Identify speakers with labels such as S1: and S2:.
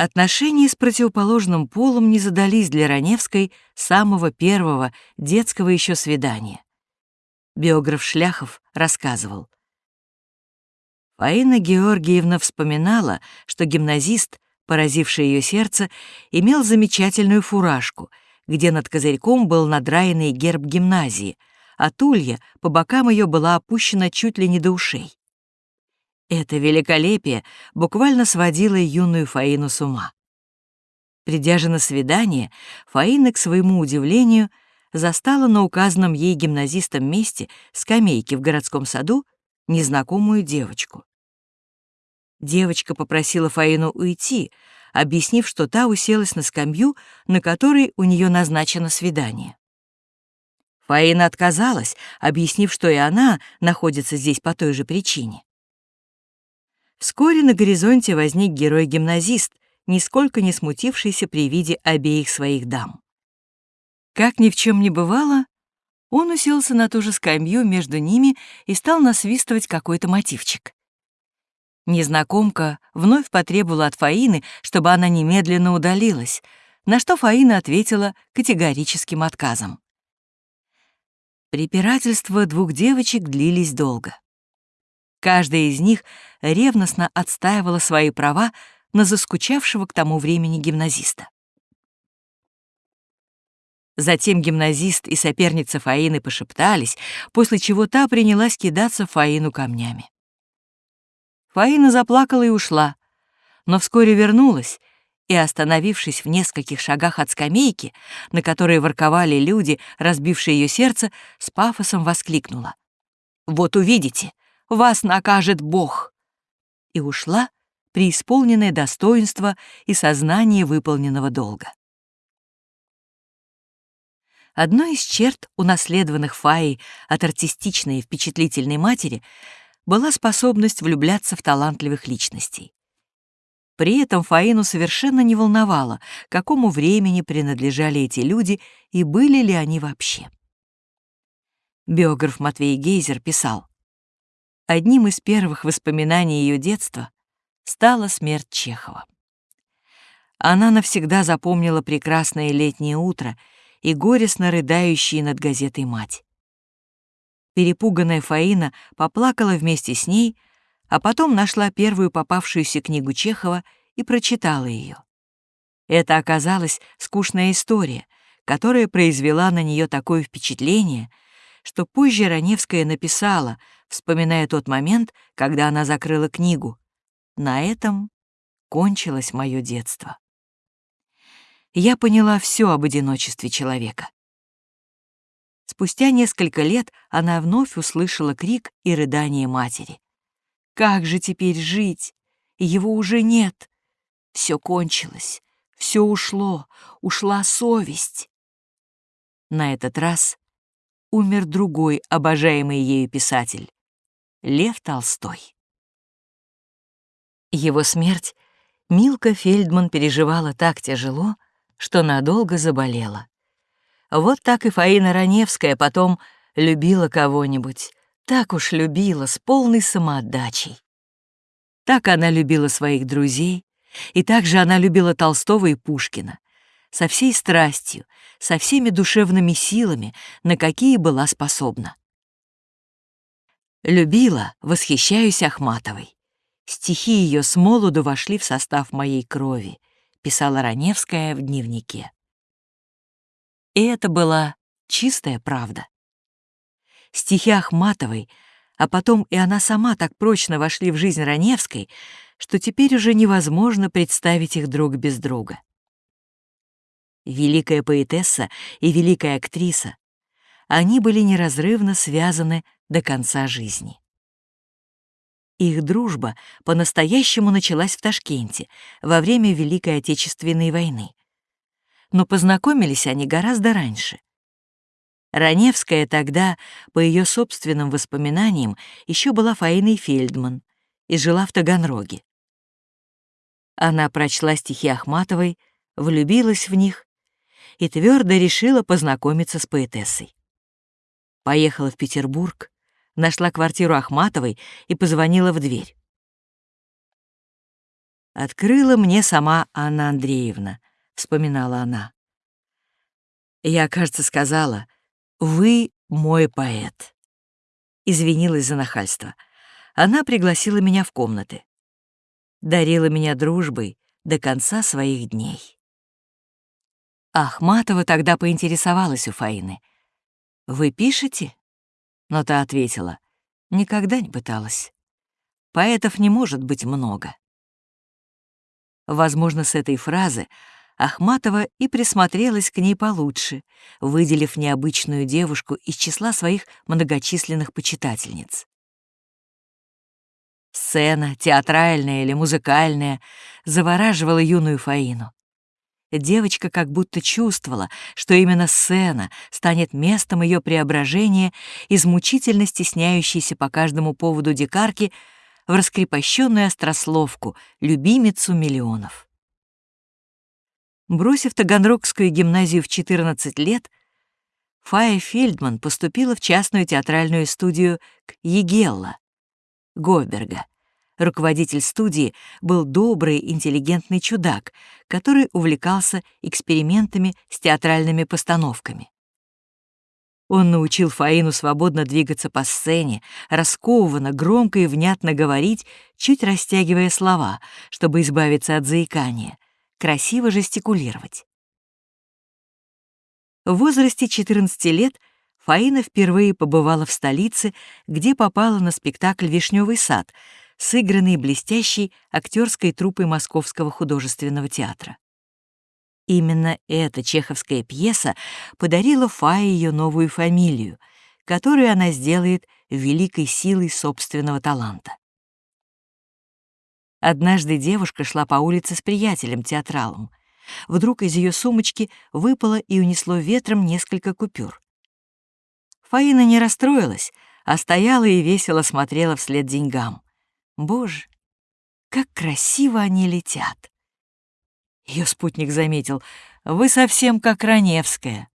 S1: Отношения с противоположным полом не задались для Раневской самого первого детского еще свидания. Биограф Шляхов рассказывал. Фаина Георгиевна вспоминала, что гимназист, поразивший ее сердце, имел замечательную фуражку, где над козырьком был надраенный герб гимназии, а тулья по бокам ее была опущена чуть ли не до ушей. Это великолепие буквально сводило юную Фаину с ума. Придя же на свидание, Фаина, к своему удивлению, застала на указанном ей гимназистом месте скамейки в городском саду незнакомую девочку. Девочка попросила Фаину уйти, объяснив, что та уселась на скамью, на которой у нее назначено свидание. Фаина отказалась, объяснив, что и она находится здесь по той же причине. Вскоре на горизонте возник герой-гимназист, нисколько не смутившийся при виде обеих своих дам. Как ни в чем не бывало, он уселся на ту же скамью между ними и стал насвистывать какой-то мотивчик. Незнакомка вновь потребовала от Фаины, чтобы она немедленно удалилась, на что Фаина ответила категорическим отказом. Препирательства двух девочек длились долго. Каждая из них ревностно отстаивала свои права на заскучавшего к тому времени гимназиста. Затем гимназист и соперница Фаины пошептались, после чего та принялась кидаться Фаину камнями. Фаина заплакала и ушла, но вскоре вернулась и, остановившись в нескольких шагах от скамейки, на которой ворковали люди, разбившие ее сердце, с пафосом воскликнула. «Вот увидите, вас накажет Бог!» И ушла, преисполненное достоинства и сознание выполненного долга. Одной из черт, унаследованных Фаей от артистичной и впечатлительной матери, была способность влюбляться в талантливых личностей. При этом Фаину совершенно не волновало, какому времени принадлежали эти люди и были ли они вообще. Биограф Матвей Гейзер писал, Одним из первых воспоминаний ее детства стала смерть Чехова. Она навсегда запомнила прекрасное летнее утро и горестно рыдающие над газетой мать. Перепуганная Фаина поплакала вместе с ней, а потом нашла первую попавшуюся книгу Чехова и прочитала ее. Это оказалась скучная история, которая произвела на нее такое впечатление, что позже Раневская написала — вспоминая тот момент, когда она закрыла книгу. На этом кончилось мое детство. Я поняла все об одиночестве человека. Спустя несколько лет она вновь услышала крик и рыдание матери. «Как же теперь жить? Его уже нет. Все кончилось, все ушло, ушла совесть». На этот раз умер другой обожаемый ею писатель. Лев Толстой. Его смерть Милка Фельдман переживала так тяжело, что надолго заболела. Вот так и Фаина Раневская потом любила кого-нибудь, так уж любила, с полной самоотдачей. Так она любила своих друзей, и также она любила Толстого и Пушкина, со всей страстью, со всеми душевными силами, на какие была способна. Любила, восхищаюсь Ахматовой. Стихи ее с молоду вошли в состав моей крови, писала Раневская в дневнике. И это была чистая правда. Стихи Ахматовой, а потом и она сама так прочно вошли в жизнь Раневской, что теперь уже невозможно представить их друг без друга. Великая поэтесса и великая актриса, они были неразрывно связаны до конца жизни. Их дружба по-настоящему началась в Ташкенте во время Великой Отечественной войны. Но познакомились они гораздо раньше. Раневская тогда, по ее собственным воспоминаниям, еще была Фаиной Фельдман и жила в Таганроге. Она прочла стихи Ахматовой, влюбилась в них и твердо решила познакомиться с поэтессой. Поехала в Петербург, нашла квартиру Ахматовой и позвонила в дверь. открыла мне сама Анна Андреевна, вспоминала она. Я, кажется, сказала, «Вы мой поэт». Извинилась за нахальство. Она пригласила меня в комнаты. Дарила меня дружбой до конца своих дней. Ахматова тогда поинтересовалась у Фаины. «Вы пишете?» Но та ответила, «Никогда не пыталась. Поэтов не может быть много». Возможно, с этой фразы Ахматова и присмотрелась к ней получше, выделив необычную девушку из числа своих многочисленных почитательниц. Сцена, театральная или музыкальная, завораживала юную Фаину. Девочка как будто чувствовала, что именно сцена станет местом ее преображения из мучительно стесняющейся по каждому поводу дикарки в раскрепощенную острословку, любимицу миллионов. Бросив Таганрогскую гимназию в 14 лет, Фая Фельдман поступила в частную театральную студию к Егелла, Говберга. Руководитель студии был добрый, интеллигентный чудак, который увлекался экспериментами с театральными постановками. Он научил Фаину свободно двигаться по сцене, раскованно, громко и внятно говорить, чуть растягивая слова, чтобы избавиться от заикания, красиво жестикулировать. В возрасте 14 лет Фаина впервые побывала в столице, где попала на спектакль «Вишневый сад», сыгранный блестящей актерской труппой Московского художественного театра. Именно эта чеховская пьеса подарила Фае ее новую фамилию, которую она сделает великой силой собственного таланта. Однажды девушка шла по улице с приятелем-театралом. Вдруг из ее сумочки выпало и унесло ветром несколько купюр. Фаина не расстроилась, а стояла и весело смотрела вслед деньгам. Боже, как красиво они летят! Ее спутник заметил, вы совсем как Раневская.